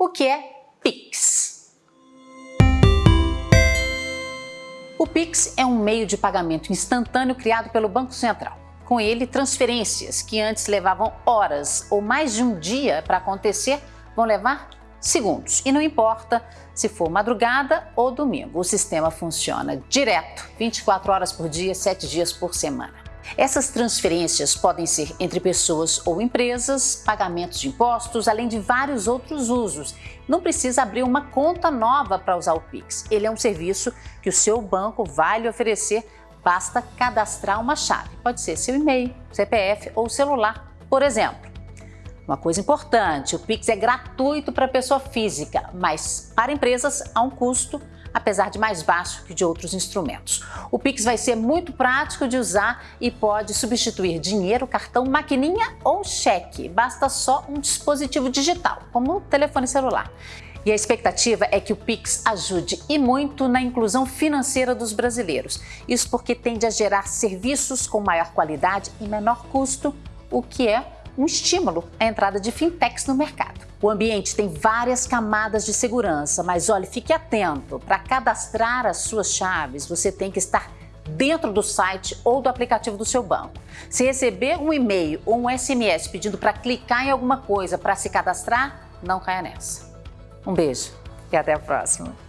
O que é Pix? O Pix é um meio de pagamento instantâneo criado pelo Banco Central. Com ele, transferências que antes levavam horas ou mais de um dia para acontecer vão levar segundos. E não importa se for madrugada ou domingo, o sistema funciona direto, 24 horas por dia, 7 dias por semana. Essas transferências podem ser entre pessoas ou empresas, pagamentos de impostos, além de vários outros usos. Não precisa abrir uma conta nova para usar o Pix. Ele é um serviço que o seu banco vai lhe oferecer, basta cadastrar uma chave. Pode ser seu e-mail, CPF ou celular, por exemplo. Uma coisa importante, o Pix é gratuito para pessoa física, mas para empresas há um custo apesar de mais baixo que de outros instrumentos. O Pix vai ser muito prático de usar e pode substituir dinheiro, cartão, maquininha ou cheque. Basta só um dispositivo digital, como o telefone celular. E a expectativa é que o Pix ajude e muito na inclusão financeira dos brasileiros. Isso porque tende a gerar serviços com maior qualidade e menor custo, o que é um estímulo à entrada de fintechs no mercado. O ambiente tem várias camadas de segurança, mas olhe, fique atento. Para cadastrar as suas chaves, você tem que estar dentro do site ou do aplicativo do seu banco. Se receber um e-mail ou um SMS pedindo para clicar em alguma coisa para se cadastrar, não caia nessa. Um beijo e até a próxima.